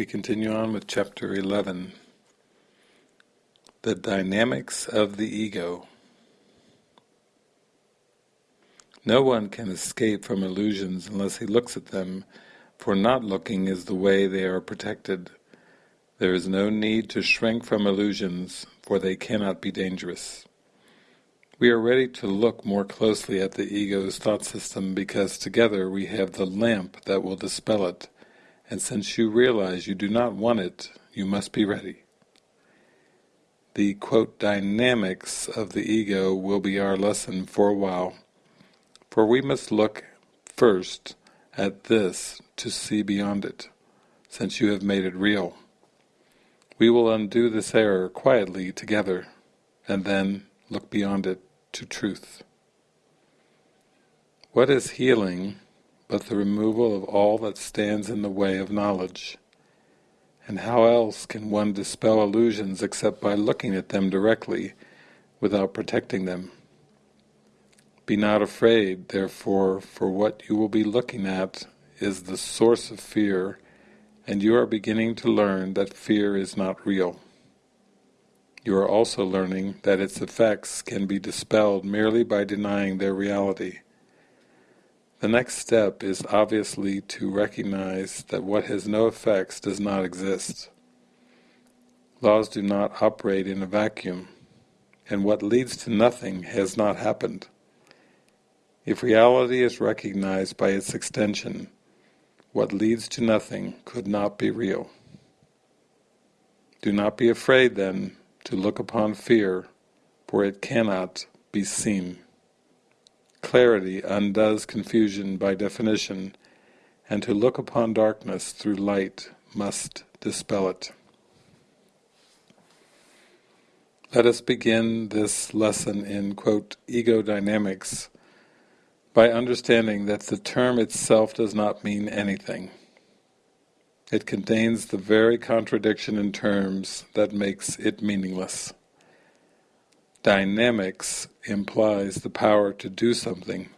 We continue on with chapter 11, The Dynamics of the Ego. No one can escape from illusions unless he looks at them, for not looking is the way they are protected. There is no need to shrink from illusions, for they cannot be dangerous. We are ready to look more closely at the ego's thought system because together we have the lamp that will dispel it, and since you realize you do not want it, you must be ready. The quote, dynamics of the ego will be our lesson for a while, for we must look first at this to see beyond it, since you have made it real. We will undo this error quietly together, and then look beyond it to truth. What is healing but the removal of all that stands in the way of knowledge? And how else can one dispel illusions except by looking at them directly, without protecting them? Be not afraid, therefore, for what you will be looking at is the source of fear and you are beginning to learn that fear is not real. You are also learning that its effects can be dispelled merely by denying their reality. The next step is obviously to recognize that what has no effects does not exist. Laws do not operate in a vacuum, and what leads to nothing has not happened. If reality is recognized by its extension, what leads to nothing could not be real. Do not be afraid, then, to look upon fear, for it cannot be seen. Clarity undoes confusion by definition, and to look upon darkness through light must dispel it. Let us begin this lesson in, quote, ego dynamics by understanding that the term itself does not mean anything. It contains the very contradiction in terms that makes it meaningless. Dynamics implies the power to do something,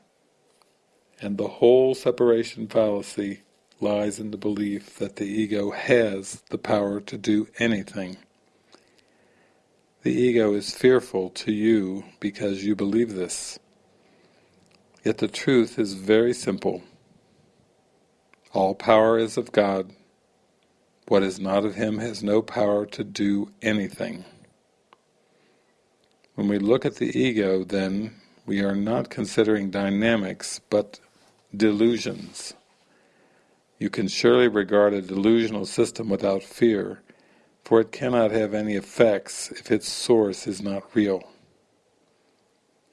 and the whole separation fallacy lies in the belief that the ego has the power to do anything. The ego is fearful to you because you believe this. Yet the truth is very simple. All power is of God. What is not of Him has no power to do anything. When we look at the ego, then, we are not considering dynamics, but delusions. You can surely regard a delusional system without fear, for it cannot have any effects if its source is not real.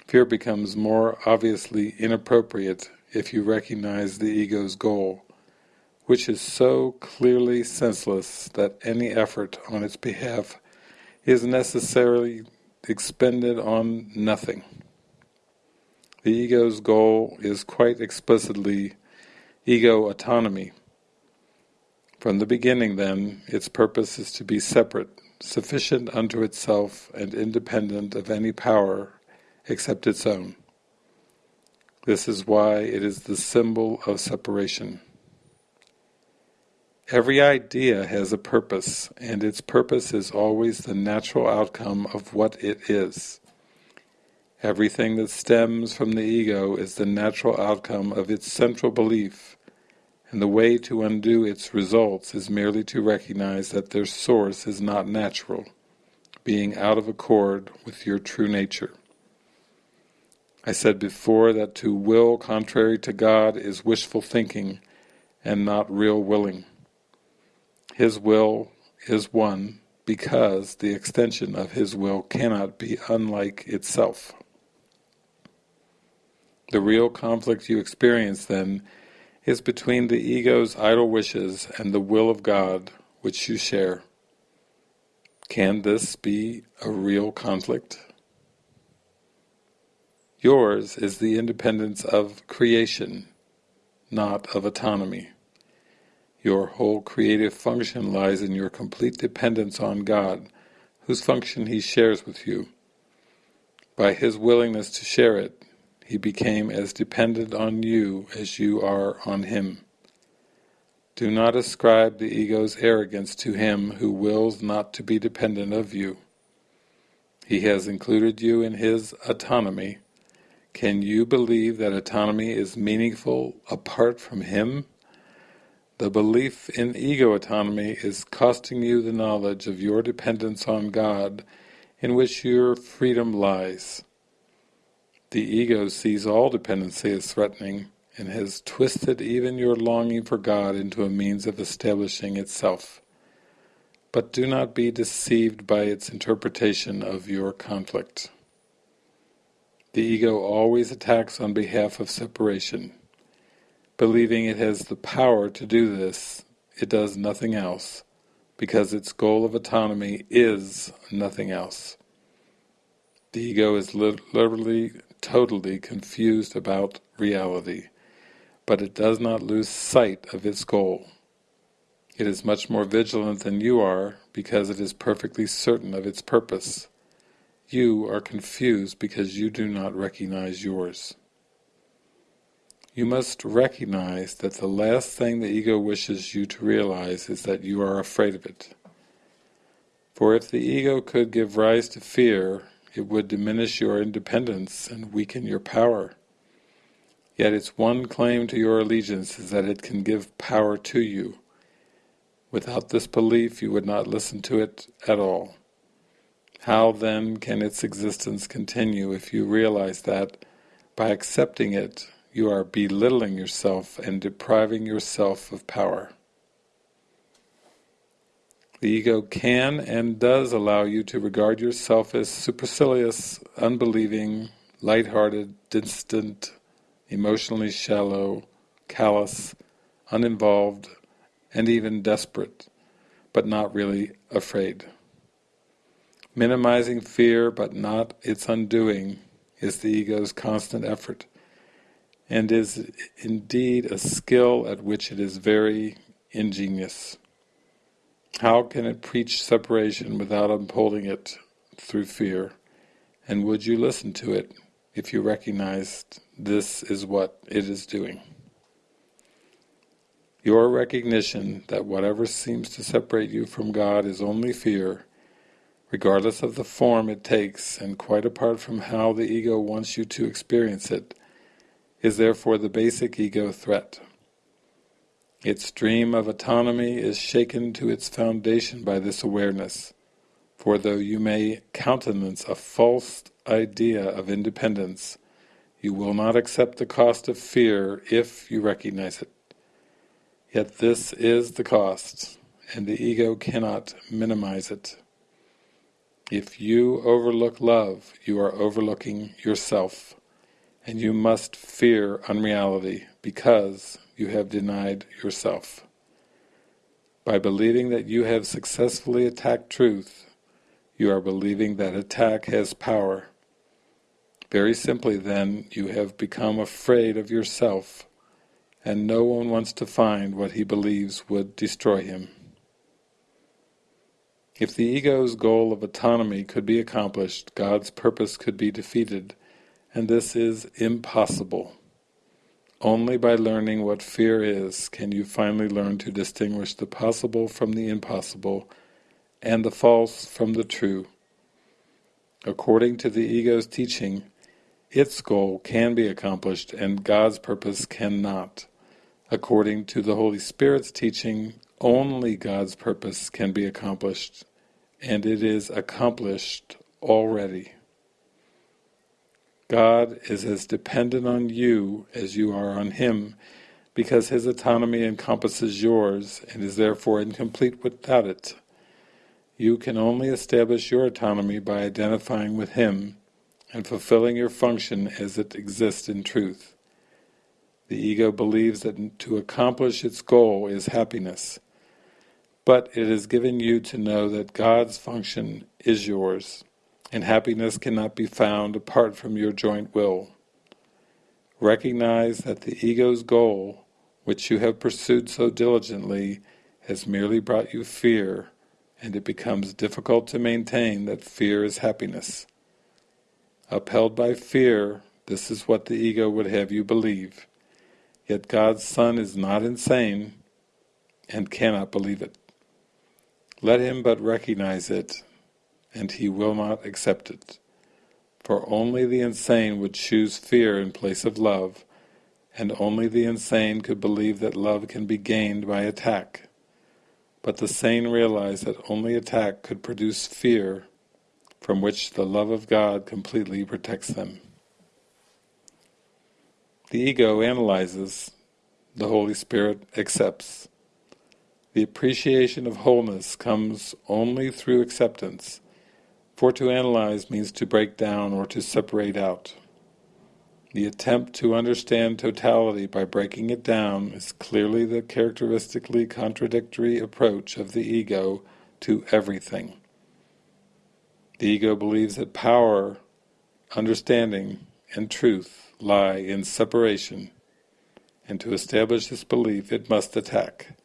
Fear becomes more obviously inappropriate if you recognize the ego's goal, which is so clearly senseless that any effort on its behalf is necessarily expended on nothing. The ego's goal is quite explicitly ego autonomy. From the beginning, then, its purpose is to be separate, sufficient unto itself and independent of any power except its own. This is why it is the symbol of separation. Every idea has a purpose, and its purpose is always the natural outcome of what it is. Everything that stems from the ego is the natural outcome of its central belief, and the way to undo its results is merely to recognize that their source is not natural, being out of accord with your true nature. I said before that to will contrary to God is wishful thinking and not real willing. His will is one because the extension of His will cannot be unlike itself. The real conflict you experience, then, is between the ego's idle wishes and the will of God which you share. Can this be a real conflict? Yours is the independence of creation, not of autonomy. Your whole creative function lies in your complete dependence on God, whose function He shares with you. By His willingness to share it, He became as dependent on you as you are on Him. Do not ascribe the ego's arrogance to him who wills not to be dependent of you. He has included you in his autonomy. Can you believe that autonomy is meaningful apart from him? The belief in ego autonomy is costing you the knowledge of your dependence on God in which your freedom lies. The ego sees all dependency as threatening and has twisted even your longing for God into a means of establishing itself. But do not be deceived by its interpretation of your conflict. The ego always attacks on behalf of separation. Believing it has the power to do this, it does nothing else, because its goal of autonomy is nothing else. The ego is literally, totally confused about reality, but it does not lose sight of its goal. It is much more vigilant than you are, because it is perfectly certain of its purpose. You are confused because you do not recognize yours. You must recognize that the last thing the ego wishes you to realize is that you are afraid of it. For if the ego could give rise to fear, it would diminish your independence and weaken your power. Yet its one claim to your allegiance is that it can give power to you. Without this belief you would not listen to it at all. How then can its existence continue if you realize that, by accepting it, you are belittling yourself and depriving yourself of power? The ego can and does allow you to regard yourself as supercilious, unbelieving, light-hearted, distant, emotionally shallow, callous, uninvolved, and even desperate, but not really afraid. Minimizing fear but not its undoing is the ego's constant effort, and is indeed a skill at which it is very ingenious. How can it preach separation without upholding it through fear? And would you listen to it if you recognized this is what it is doing? Your recognition that whatever seems to separate you from God is only fear regardless of the form it takes and quite apart from how the ego wants you to experience it, is therefore the basic ego threat. Its dream of autonomy is shaken to its foundation by this awareness, for though you may countenance a false idea of independence, you will not accept the cost of fear if you recognize it. Yet this is the cost, and the ego cannot minimize it. If you overlook love, you are overlooking yourself, and you must fear unreality because you have denied yourself. By believing that you have successfully attacked truth, you are believing that attack has power. Very simply then, you have become afraid of yourself, and no one wants to find what he believes would destroy him. If the ego's goal of autonomy could be accomplished, God's purpose could be defeated, and this is impossible. Only by learning what fear is can you finally learn to distinguish the possible from the impossible, and the false from the true. According to the ego's teaching, its goal can be accomplished and God's purpose cannot. According to the Holy Spirit's teaching, only God's purpose can be accomplished and it is accomplished already. God is as dependent on you as you are on Him, because His autonomy encompasses yours and is therefore incomplete without it. You can only establish your autonomy by identifying with Him and fulfilling your function as it exists in truth. The ego believes that to accomplish its goal is happiness, but it is given you to know that God's function is yours, and happiness cannot be found apart from your joint will. Recognize that the ego's goal, which you have pursued so diligently, has merely brought you fear, and it becomes difficult to maintain that fear is happiness. Upheld by fear, this is what the ego would have you believe. Yet God's Son is not insane, and cannot believe it. Let him but recognize it, and he will not accept it. For only the insane would choose fear in place of love, and only the insane could believe that love can be gained by attack. But the sane realize that only attack could produce fear, from which the love of God completely protects them. The ego analyzes, the Holy Spirit accepts. The appreciation of wholeness comes only through acceptance, for to analyze means to break down or to separate out. The attempt to understand totality by breaking it down is clearly the characteristically contradictory approach of the ego to everything. The ego believes that power, understanding, and truth lie in separation, and to establish this belief it must attack.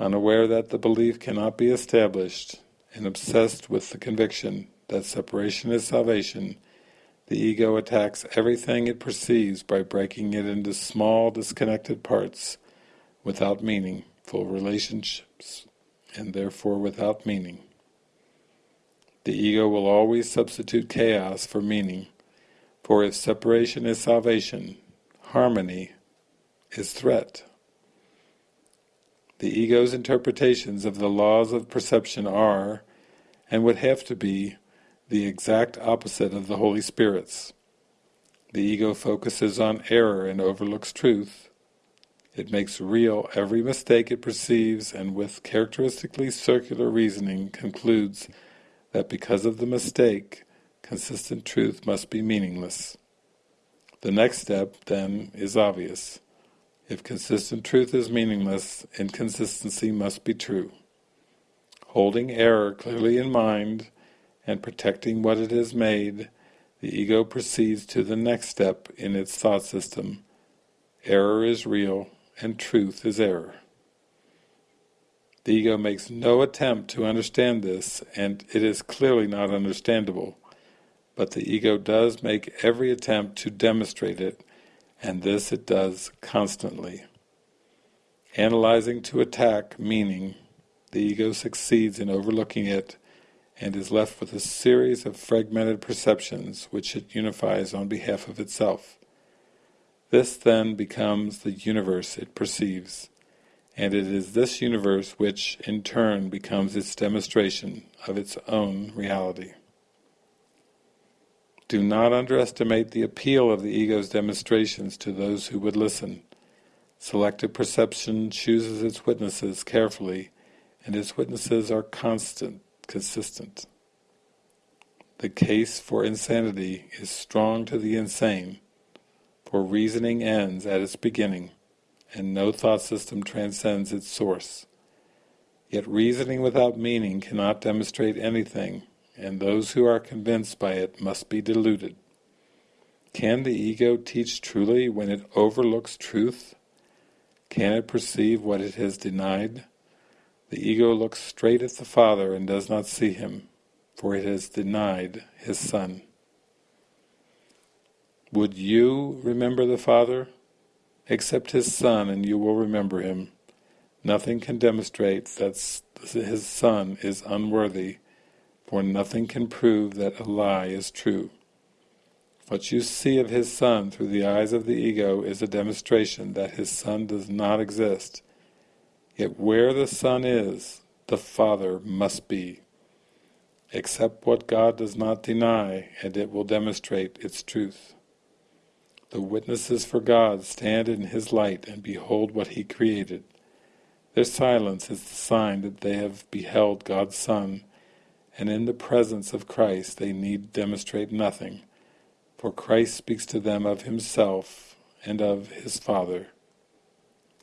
Unaware that the belief cannot be established, and obsessed with the conviction that separation is salvation, the ego attacks everything it perceives by breaking it into small disconnected parts without meaningful relationships, and therefore without meaning. The ego will always substitute chaos for meaning, for if separation is salvation, harmony is threat. The ego's interpretations of the laws of perception are, and would have to be, the exact opposite of the Holy Spirit's. The ego focuses on error and overlooks truth. It makes real every mistake it perceives and with characteristically circular reasoning concludes that because of the mistake, consistent truth must be meaningless. The next step, then, is obvious. If consistent truth is meaningless, inconsistency must be true. Holding error clearly in mind and protecting what it has made, the ego proceeds to the next step in its thought system. Error is real and truth is error. The ego makes no attempt to understand this, and it is clearly not understandable, but the ego does make every attempt to demonstrate it, and this it does constantly. Analyzing to attack meaning, the ego succeeds in overlooking it, and is left with a series of fragmented perceptions which it unifies on behalf of itself. This then becomes the universe it perceives and it is this universe which, in turn, becomes its demonstration of its own reality. Do not underestimate the appeal of the ego's demonstrations to those who would listen. Selective perception chooses its witnesses carefully, and its witnesses are constant, consistent. The case for insanity is strong to the insane, for reasoning ends at its beginning and no thought system transcends its source. Yet reasoning without meaning cannot demonstrate anything, and those who are convinced by it must be deluded. Can the ego teach truly when it overlooks truth? Can it perceive what it has denied? The ego looks straight at the Father and does not see him, for it has denied his Son. Would you remember the Father? Accept his Son and you will remember him. Nothing can demonstrate that his Son is unworthy, for nothing can prove that a lie is true. What you see of his Son through the eyes of the ego is a demonstration that his Son does not exist. Yet where the Son is, the Father must be. Accept what God does not deny, and it will demonstrate its truth. The witnesses for God stand in His light and behold what He created. Their silence is the sign that they have beheld God's Son, and in the presence of Christ they need demonstrate nothing, for Christ speaks to them of Himself and of His Father.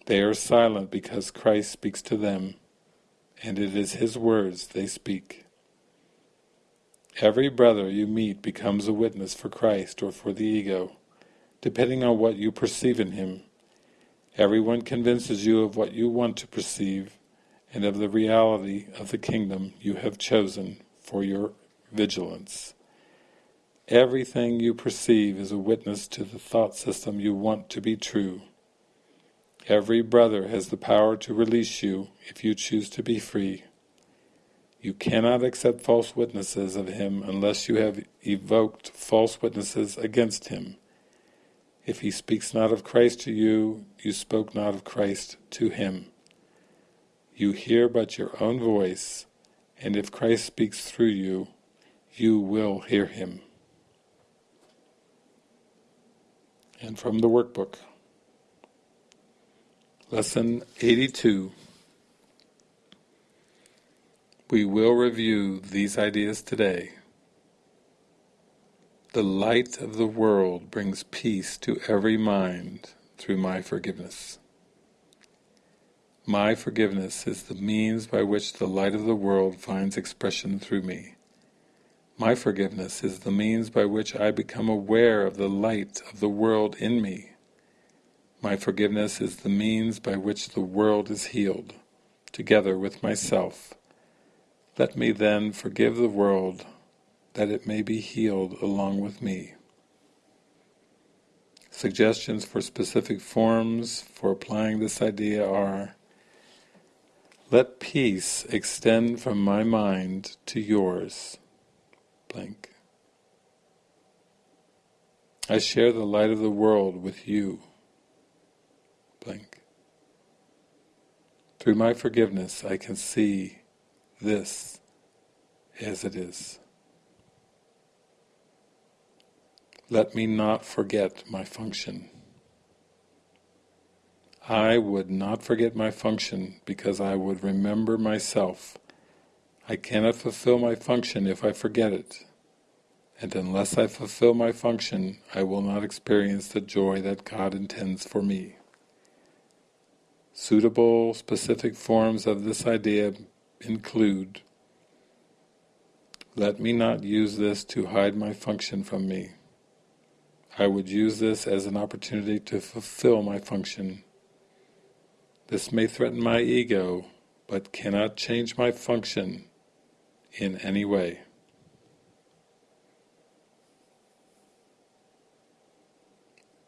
They are silent because Christ speaks to them, and it is His words they speak. Every brother you meet becomes a witness for Christ or for the ego depending on what you perceive in him. Everyone convinces you of what you want to perceive and of the reality of the kingdom you have chosen for your vigilance. Everything you perceive is a witness to the thought system you want to be true. Every brother has the power to release you if you choose to be free. You cannot accept false witnesses of him unless you have evoked false witnesses against him. If he speaks not of Christ to you, you spoke not of Christ to him. You hear but your own voice, and if Christ speaks through you, you will hear him. And from the workbook, Lesson 82 we will review these ideas today. The light of the world brings peace to every mind through my forgiveness. My forgiveness is the means by which the light of the world finds expression through me. My forgiveness is the means by which I become aware of the light of the world in me. My forgiveness is the means by which the world is healed, together with myself, let me then forgive the world, that it may be healed along with me. Suggestions for specific forms for applying this idea are Let peace extend from my mind to yours. Blank. I share the light of the world with you. Blank. Through my forgiveness I can see this as it is. Let me not forget my function. I would not forget my function because I would remember myself. I cannot fulfill my function if I forget it. And unless I fulfill my function, I will not experience the joy that God intends for me. Suitable, specific forms of this idea include let me not use this to hide my function from me. I would use this as an opportunity to fulfill my function. This may threaten my ego, but cannot change my function in any way.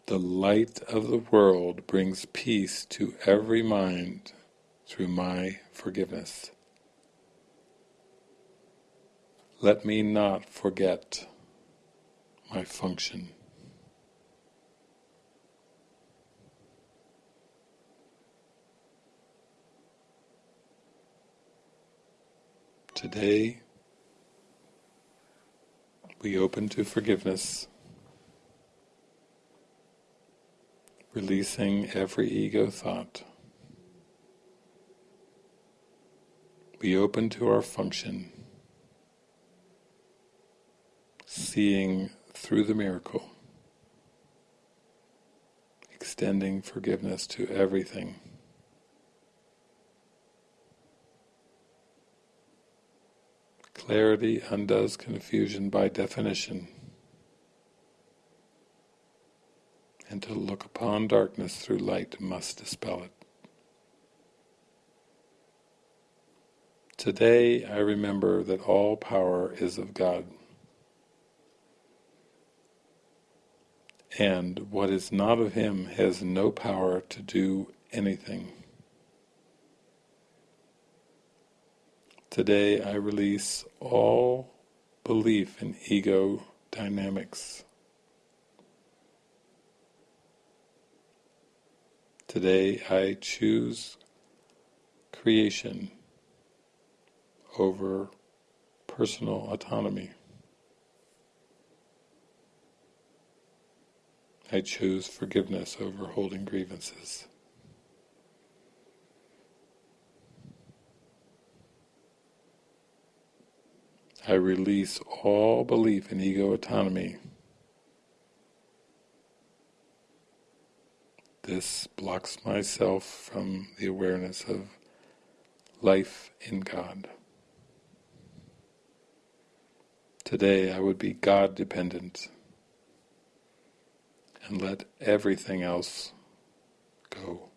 The light of the world brings peace to every mind through my forgiveness. Let me not forget my function. Today, we open to forgiveness, releasing every ego thought. We open to our function seeing through the miracle, extending forgiveness to everything. Clarity undoes confusion by definition. And to look upon darkness through light must dispel it. Today I remember that all power is of God. and what is not of him has no power to do anything. Today I release all belief in ego dynamics. Today I choose creation over personal autonomy. I choose forgiveness over holding grievances. I release all belief in ego autonomy. This blocks myself from the awareness of life in God. Today I would be God dependent and let everything else go.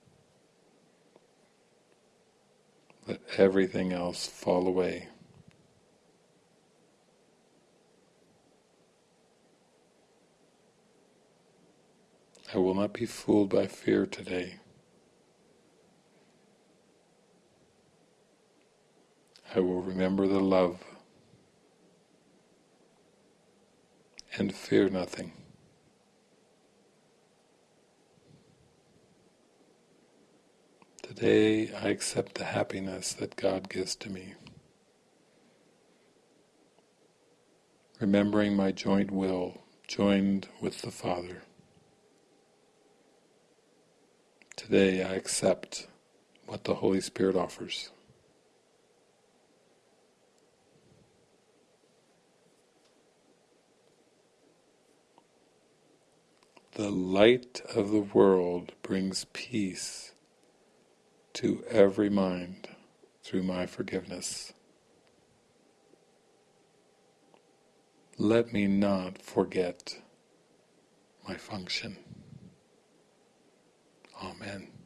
Let everything else fall away. I will not be fooled by fear today. I will remember the love and fear nothing. Today I accept the happiness that God gives to me. Remembering my joint will, joined with the Father. Today I accept what the Holy Spirit offers. The light of the world brings peace to every mind through my forgiveness. Let me not forget my function. Amen.